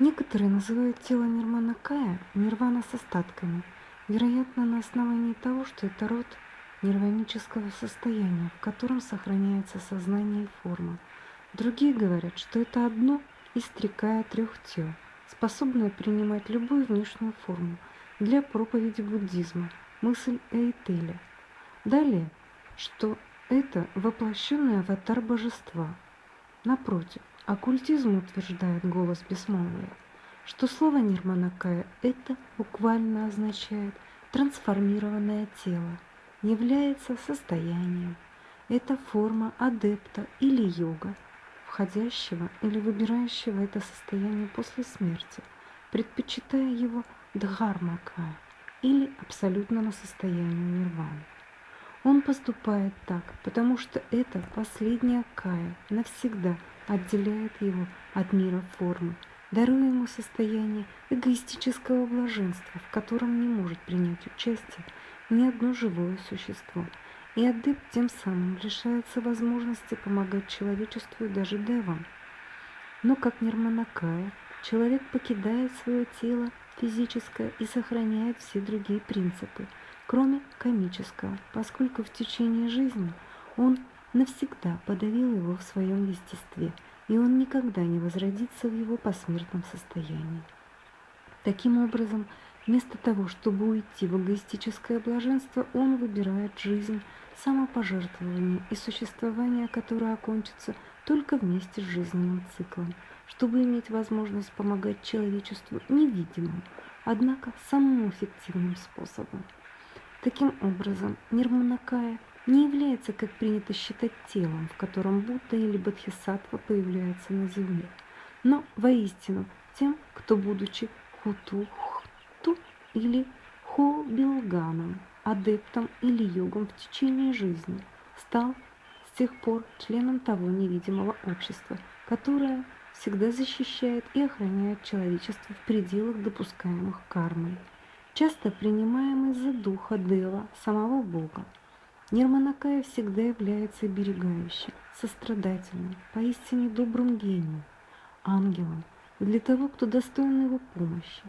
Некоторые называют тело Нирманакая нирвана с остатками, вероятно, на основании того, что это род нирванического состояния, в котором сохраняется сознание и форма. Другие говорят, что это одно из трикая трех тел, способное принимать любую внешнюю форму для проповеди буддизма, мысль Эйтеля. Далее, что это воплощенный аватар божества. Напротив, Оккультизм утверждает голос бессмолвия, что слово Нирманакая это буквально означает трансформированное тело, является состоянием. Это форма адепта или йога, входящего или выбирающего это состояние после смерти, предпочитая его дхармакая или абсолютному состоянию нирваны. Он поступает так, потому что это последняя кая навсегда отделяет его от мира формы, даруя ему состояние эгоистического блаженства, в котором не может принять участие ни одно живое существо. И адепт тем самым лишается возможности помогать человечеству и даже девам. Но как Нирманакая, человек покидает свое тело физическое и сохраняет все другие принципы – кроме комического, поскольку в течение жизни он навсегда подавил его в своем естестве, и он никогда не возродится в его посмертном состоянии. Таким образом, вместо того, чтобы уйти в эгоистическое блаженство, он выбирает жизнь, самопожертвование и существование, которое окончится только вместе с жизненным циклом, чтобы иметь возможность помогать человечеству невидимым, однако самым эффективным способом. Таким образом, Нирманакая не является, как принято считать, телом, в котором Будда или Бодхисаттва появляются на земле, но воистину тем, кто, будучи Хуту или Хобилганом, адептом или йогом в течение жизни, стал с тех пор членом того невидимого общества, которое всегда защищает и охраняет человечество в пределах допускаемых кармой часто принимаемый за духа Дела, самого Бога. Нирманакая всегда является берегающим, сострадательным, поистине добрым гением, ангелом для того, кто достоин его помощи.